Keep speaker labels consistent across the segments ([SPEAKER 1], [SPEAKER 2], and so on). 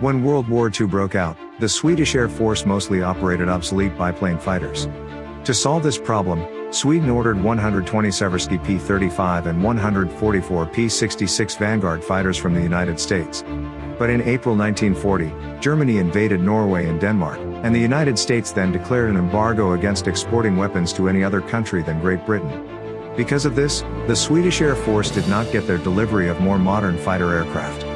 [SPEAKER 1] When World War II broke out, the Swedish Air Force mostly operated obsolete biplane fighters. To solve this problem, Sweden ordered 120 Seversky P-35 and 144 P-66 Vanguard fighters from the United States. But in April 1940, Germany invaded Norway and Denmark, and the United States then declared an embargo against exporting weapons to any other country than Great Britain. Because of this, the Swedish Air Force did not get their delivery of more modern fighter aircraft.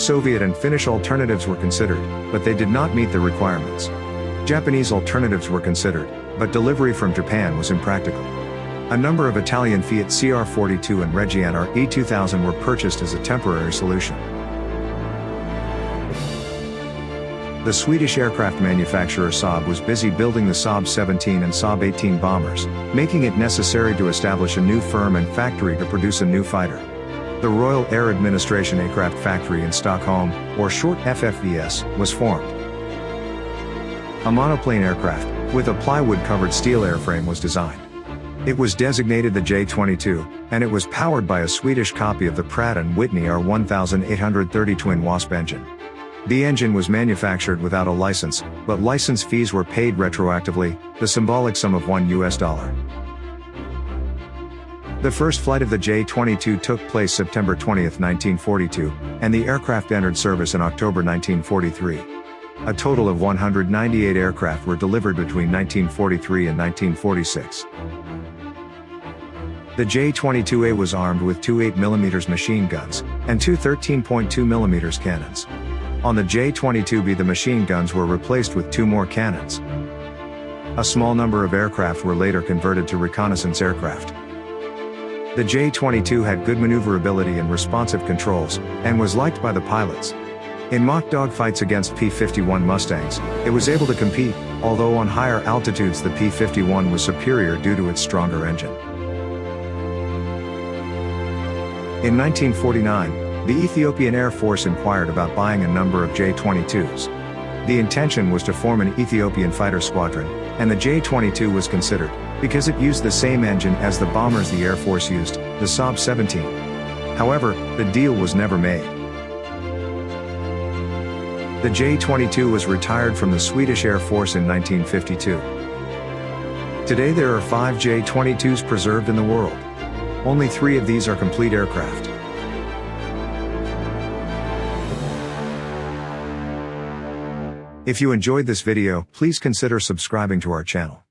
[SPEAKER 1] Soviet and Finnish alternatives were considered, but they did not meet the requirements. Japanese alternatives were considered, but delivery from Japan was impractical. A number of Italian Fiat CR42 and Reggiane E2000 were purchased as a temporary solution. The Swedish aircraft manufacturer Saab was busy building the Saab 17 and Saab 18 bombers, making it necessary to establish a new firm and factory to produce a new fighter. The Royal Air Administration Aircraft Factory in Stockholm, or short FFVS, was formed. A monoplane aircraft, with a plywood-covered steel airframe was designed. It was designated the J-22, and it was powered by a Swedish copy of the Pratt & Whitney R1830 twin Wasp engine. The engine was manufactured without a license, but license fees were paid retroactively, the symbolic sum of 1 US dollar. The first flight of the J-22 took place September 20, 1942, and the aircraft entered service in October 1943. A total of 198 aircraft were delivered between 1943 and 1946. The J-22A was armed with two 8mm machine guns, and two 13.2mm cannons. On the J-22B the machine guns were replaced with two more cannons. A small number of aircraft were later converted to reconnaissance aircraft. The J-22 had good maneuverability and responsive controls, and was liked by the pilots, in mock dogfights against P-51 Mustangs, it was able to compete, although on higher altitudes the P-51 was superior due to its stronger engine. In 1949, the Ethiopian Air Force inquired about buying a number of J-22s. The intention was to form an Ethiopian fighter squadron, and the J-22 was considered, because it used the same engine as the bombers the Air Force used, the Saab 17. However, the deal was never made. The J-22 was retired from the Swedish Air Force in 1952. Today there are five J-22s preserved in the world. Only three of these are complete aircraft. If you enjoyed this video, please consider subscribing to our channel.